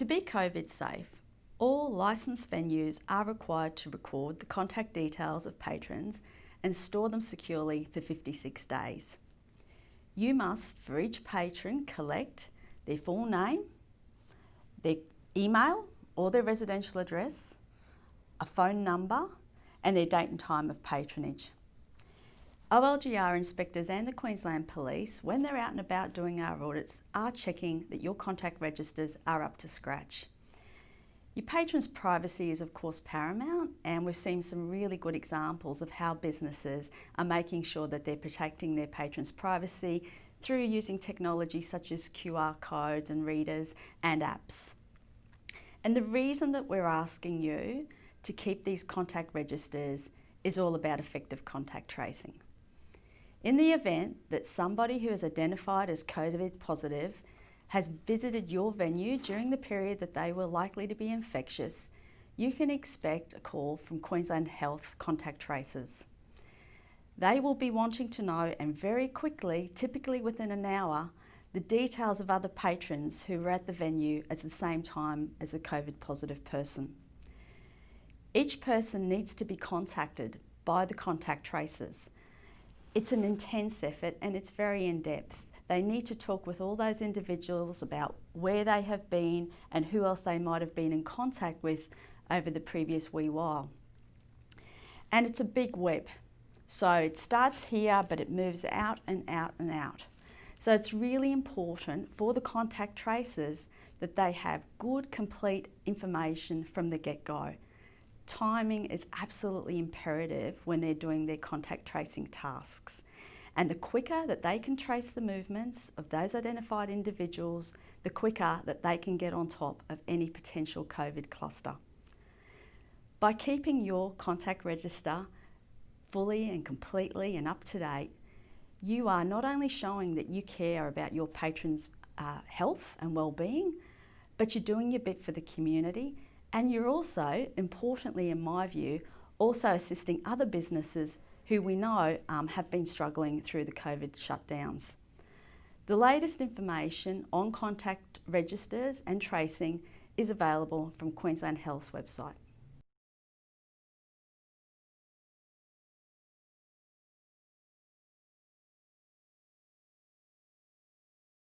To be COVID safe, all licensed venues are required to record the contact details of patrons and store them securely for 56 days. You must, for each patron, collect their full name, their email or their residential address, a phone number and their date and time of patronage. OLGR inspectors and the Queensland Police, when they're out and about doing our audits, are checking that your contact registers are up to scratch. Your patrons' privacy is of course paramount and we've seen some really good examples of how businesses are making sure that they're protecting their patrons' privacy through using technology such as QR codes and readers and apps. And the reason that we're asking you to keep these contact registers is all about effective contact tracing. In the event that somebody who is identified as COVID positive has visited your venue during the period that they were likely to be infectious, you can expect a call from Queensland Health contact tracers. They will be wanting to know and very quickly, typically within an hour, the details of other patrons who were at the venue at the same time as the COVID positive person. Each person needs to be contacted by the contact tracers. It's an intense effort and it's very in-depth. They need to talk with all those individuals about where they have been and who else they might have been in contact with over the previous wee while. And it's a big web. So it starts here, but it moves out and out and out. So it's really important for the contact tracers that they have good, complete information from the get-go. Timing is absolutely imperative when they're doing their contact tracing tasks. And the quicker that they can trace the movements of those identified individuals, the quicker that they can get on top of any potential COVID cluster. By keeping your contact register fully and completely and up to date, you are not only showing that you care about your patrons' uh, health and well-being, but you're doing your bit for the community and you're also, importantly in my view, also assisting other businesses who we know um, have been struggling through the COVID shutdowns. The latest information on contact registers and tracing is available from Queensland Health's website.